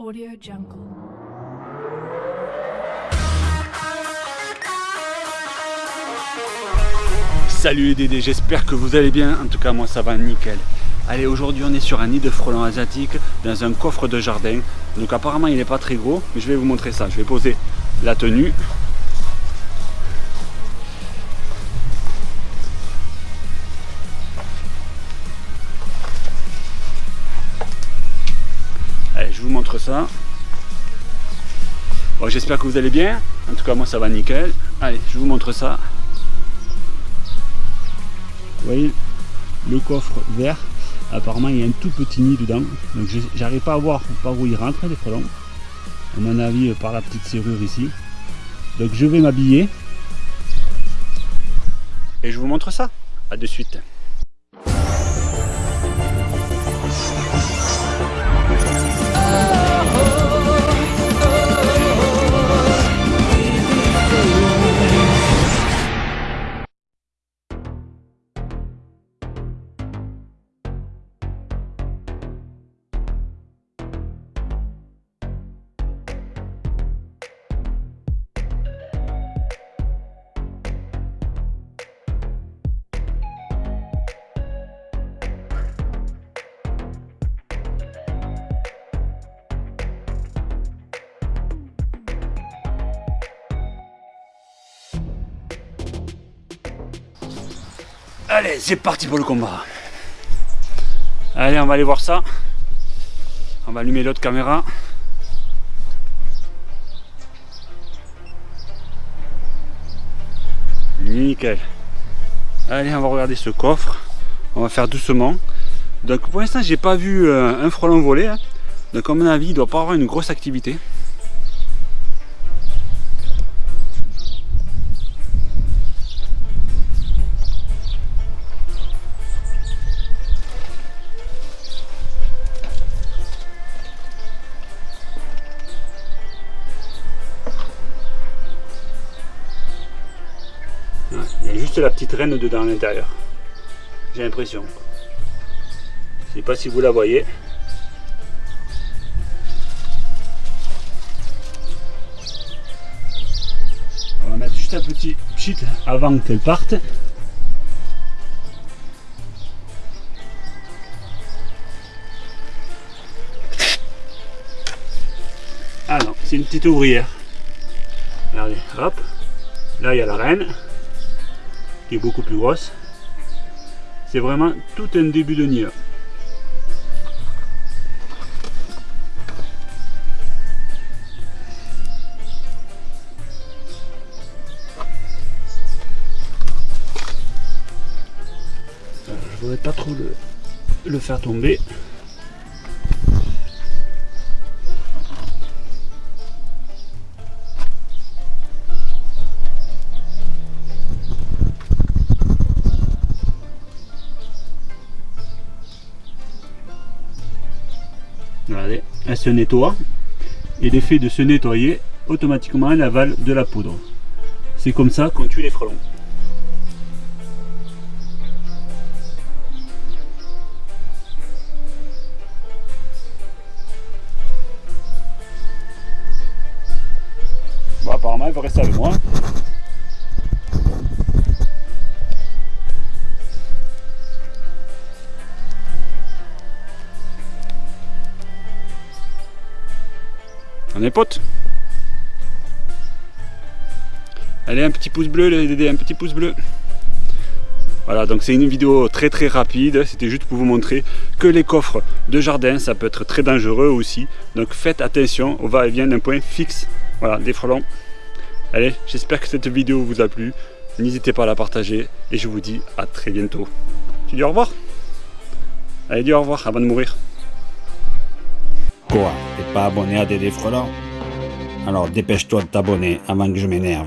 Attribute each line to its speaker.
Speaker 1: Audio Jungle.
Speaker 2: Salut les Dédés, j'espère que vous allez bien, en tout cas moi ça va nickel. Allez aujourd'hui on est sur un nid de frelons asiatiques dans un coffre de jardin. Donc apparemment il n'est pas très gros, mais je vais vous montrer ça. Je vais poser la tenue. Je vous montre ça. Bon, j'espère que vous allez bien. En tout cas, moi, ça va nickel. Allez, je vous montre ça. Vous voyez le coffre vert. Apparemment, il y a un tout petit nid dedans. Donc, j'arrive pas à voir par où il rentre, les frelons. À mon avis, par la petite serrure ici. Donc, je vais m'habiller. Et je vous montre ça. A de suite. Allez, c'est parti pour le combat. Allez, on va aller voir ça. On va allumer l'autre caméra. Nickel. Allez, on va regarder ce coffre. On va faire doucement. Donc pour l'instant, j'ai pas vu euh, un frelon voler. Hein. Donc à mon avis, il doit pas avoir une grosse activité. Juste la petite reine dedans à l'intérieur. J'ai l'impression. Je sais pas si vous la voyez. On va mettre juste un petit pchit avant qu'elle parte. Ah non, c'est une petite ouvrière. Regardez, hop. Là, il y a la reine qui est beaucoup plus grosse. C'est vraiment tout un début de nid. Je voudrais pas trop le, le faire tomber. Elle se nettoie. Et l'effet de se nettoyer, automatiquement elle avale de la poudre. C'est comme ça qu'on tue les frelons. Apparemment, elle va rester avec moi. On est potes Allez, un petit pouce bleu, les Dédés, un petit pouce bleu. Voilà, donc c'est une vidéo très très rapide. C'était juste pour vous montrer que les coffres de jardin, ça peut être très dangereux aussi. Donc faites attention au va-et-vient d'un point fixe. Voilà, des frelons. Allez, j'espère que cette vidéo vous a plu. N'hésitez pas à la partager et je vous dis à très bientôt. Tu dis au revoir Allez, dis au revoir avant de mourir.
Speaker 3: Quoi? abonné à Dédé Frelant Alors dépêche-toi de t'abonner avant que je m'énerve.